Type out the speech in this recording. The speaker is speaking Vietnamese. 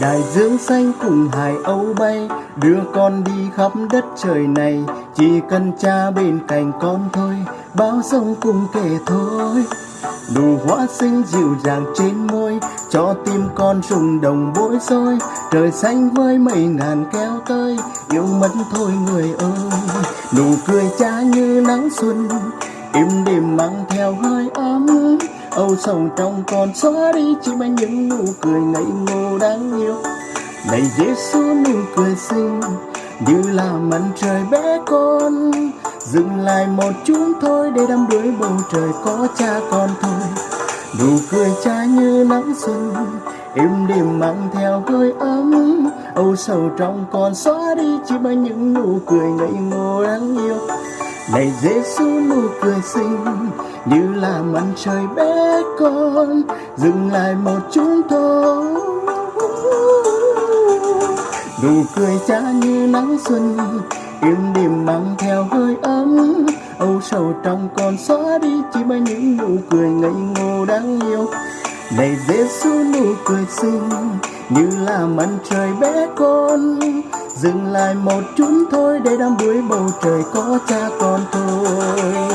Đại dương xanh cùng hải âu bay Đưa con đi khắp đất trời này. Chỉ cần cha bên cạnh con thôi Bao sông cùng kể thôi. Nụ hoa xinh dịu dàng trên môi Cho tim con rung đồng bối rối. Trời xanh với mây ngàn kéo tơi, Yêu mất thôi người ơi. Nụ cười cha như nắng xuân Im đềm mang theo hơi ấm. Âu sầu trong con xóa đi Chỉ mang những nụ cười ngây ngô đáng yêu. Này Giêsu nụ cười xinh Như là mặt trời bé con. Dừng lại một chút thôi Để đắm đuối bầu trời có cha con thôi. Nụ cười cha như nắng xuân Im đềm mang theo hơi ấm. Âu sầu trong con xóa đi Chỉ mang những nụ cười ngây ngô đáng yêu này Giêsu nụ cười xinh, như là mặt trời bé con, dừng lại một chút thôi. Nụ cười cha như nắng xuân im đềm mang theo hơi ấm. Âu sầu trong con xóa đi chỉ bởi những nụ cười ngây ngô đáng yêu. Này Giêsu nụ cười xinh, như là mặt trời bé con dừng lại một chút thôi để đắm đuối bầu trời có cha con thôi.